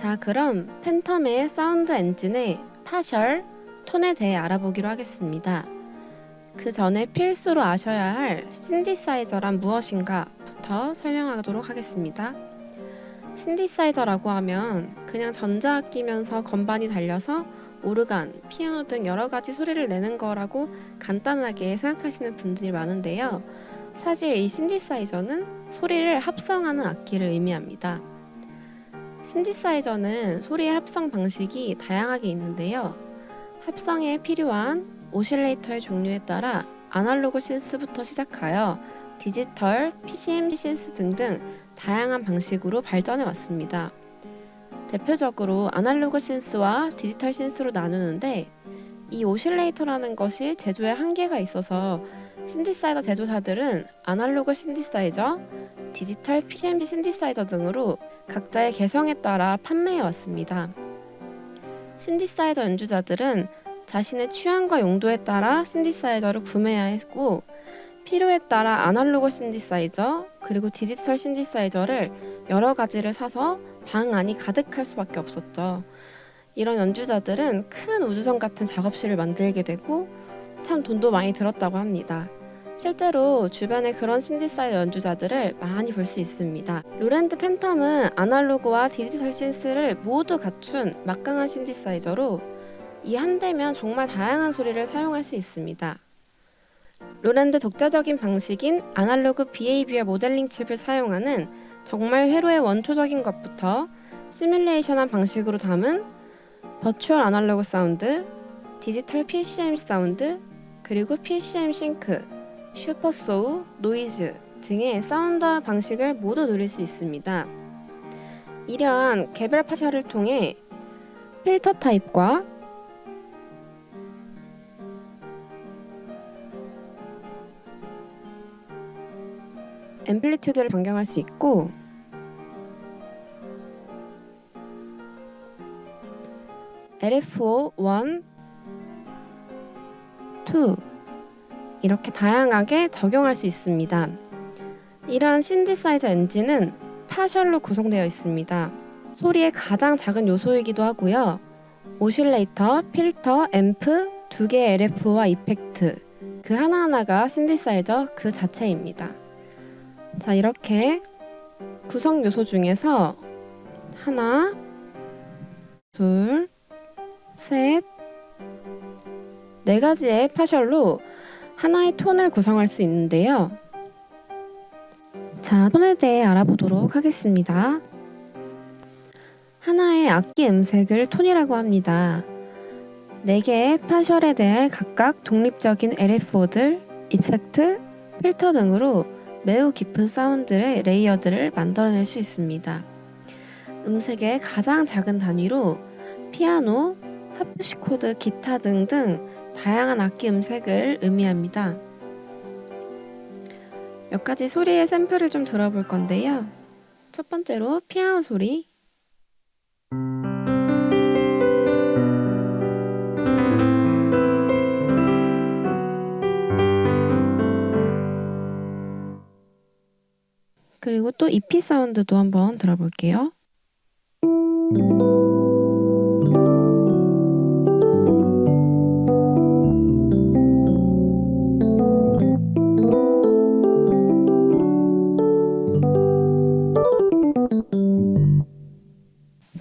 자 그럼 팬텀의 사운드 엔진의 partial, 톤에 대해 알아보기로 하겠습니다. 그 전에 필수로 아셔야 할 신디사이저란 무엇인가부터 설명하도록 하겠습니다. 신디사이저라고 하면 그냥 전자악기면서 건반이 달려서 오르간, 피아노 등 여러 가지 소리를 내는 거라고 간단하게 생각하시는 분들이 많은데요. 사실 이 신디사이저는 소리를 합성하는 악기를 의미합니다. 신디사이저는 소리의 합성 방식이 다양하게 있는데요. 합성에 필요한 오실레이터의 종류에 따라 아날로그 synth부터 시작하여 디지털, PCM synth 등등 다양한 방식으로 발전해 왔습니다. 대표적으로 아날로그 synth와 디지털 synth로 나누는데 이 오실레이터라는 것이 제조에 한계가 있어서 신디사이저 제조사들은 아날로그 신디사이저, 디지털 PCMG 신디사이저 등으로 각자의 개성에 따라 판매해 왔습니다. 신디사이저 연주자들은 자신의 취향과 용도에 따라 신디사이저를 구매해야 했고 필요에 따라 아날로그 신디사이저 그리고 디지털 신디사이저를 여러 가지를 사서 방 안이 가득할 수밖에 없었죠. 이런 연주자들은 큰 우주선 같은 작업실을 만들게 되고 참 돈도 많이 들었다고 합니다. 실제로 주변에 그런 신디사이저 연주자들을 많이 볼 수 있습니다. 로랜드 팬텀은 아날로그와 디지털 synth를 모두 갖춘 막강한 신디사이저로 이 한 대면 정말 다양한 소리를 사용할 수 있습니다. 로랜드 독자적인 방식인 아날로그 behavior 모델링 칩을 사용하는 정말 회로의 원초적인 것부터 시뮬레이션한 방식으로 담은 virtual 아날로그 사운드, 디지털 PCM 사운드, 그리고 PCM sync, supersaw, 노이즈 등의 사운드 방식을 모두 누릴 수 있습니다. 이러한 개별 파샤를 통해 필터 타입과 amplitude를 변경할 수 있고 LFO 1, 2 이렇게 다양하게 적용할 수 있습니다. 이러한 신디사이저 엔진은 파셜로 구성되어 있습니다. 소리의 가장 작은 요소이기도 하고요. 오실레이터, 필터, 앰프, 두 개의 LF와 이펙트 그 하나하나가 신디사이저 그 자체입니다. 자 이렇게 구성 요소 중에서 하나, 둘, 셋, 네 가지의 파셜로 하나의 톤을 구성할 수 있는데요. 자, 톤에 대해 알아보도록 하겠습니다. 하나의 악기 음색을 톤이라고 합니다. 4개의 파셜에 대해 각각 독립적인 LFO들, 이펙트, 필터 등으로 매우 깊은 사운드의 레이어들을 만들어낼 수 있습니다. 음색의 가장 작은 단위로 피아노, 하프시코드, 기타 등등 다양한 악기 음색을 의미합니다. 몇 가지 소리의 샘플을 좀 들어볼 건데요. 첫 번째로 피아노 소리 그리고 또 EP 사운드도 한번 들어볼게요.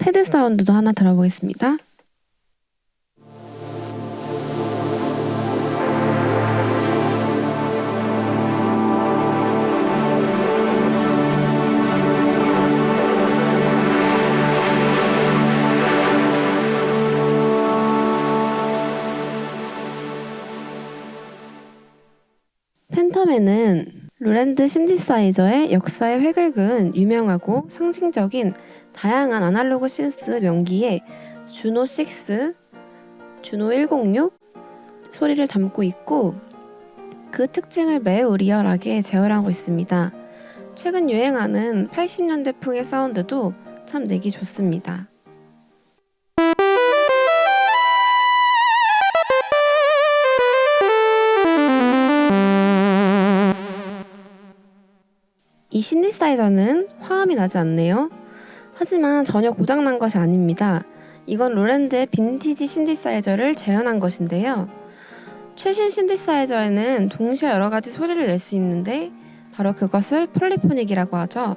패드 사운드도 하나 들어보겠습니다. 팬텀에는 로랜드 신디사이저의 역사의 획을 그은 유명하고 상징적인 다양한 아날로그 신스 명기에 주노 6, 주노 106 소리를 담고 있고 그 특징을 매우 리얼하게 재현하고 있습니다. 최근 유행하는 80년대풍의 사운드도 참 내기 좋습니다. 이 신디사이저는 화음이 나지 않네요. 하지만 전혀 고장난 것이 아닙니다. 이건 로랜드의 빈티지 신디사이저를 재현한 것인데요. 최신 신디사이저에는 동시에 여러 가지 소리를 낼 수 있는데 바로 그것을 폴리포닉이라고 하죠.